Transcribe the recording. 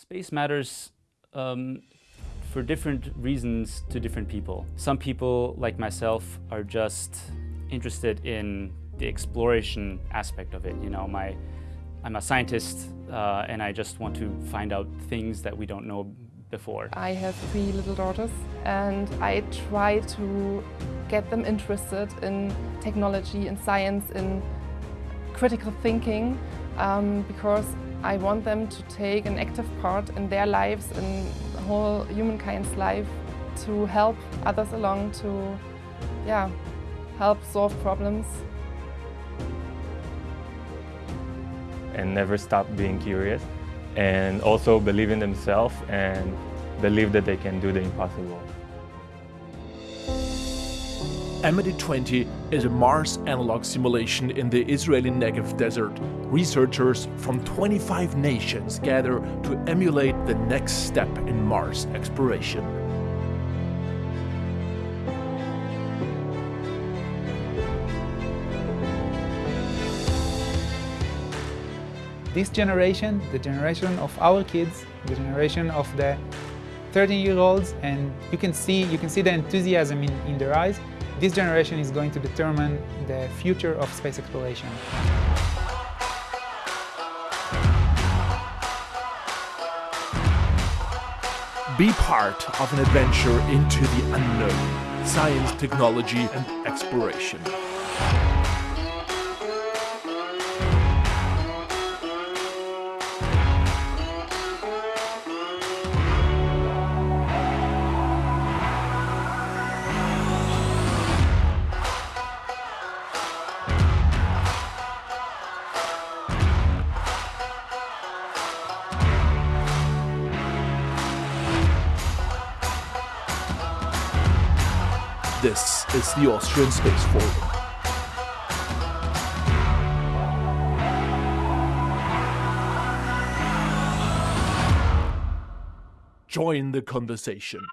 Space matters um, for different reasons to different people. Some people, like myself, are just interested in the exploration aspect of it. You know, my, I'm a scientist uh, and I just want to find out things that we don't know before. I have three little daughters and I try to get them interested in technology, in science, in critical thinking um, because I want them to take an active part in their lives, in the whole humankind's life, to help others along, to yeah, help solve problems. And never stop being curious and also believe in themselves and believe that they can do the impossible. AMADEE-20 is a Mars analog simulation in the Israeli Negev desert. Researchers from 25 nations gather to emulate the next step in Mars exploration. This generation, the generation of our kids, the generation of the 13-year-olds, and you can see you can see the enthusiasm in, in their eyes. This generation is going to determine the future of space exploration. Be part of an adventure into the unknown, science, technology and exploration. This is the Austrian Space Forum. Join the conversation.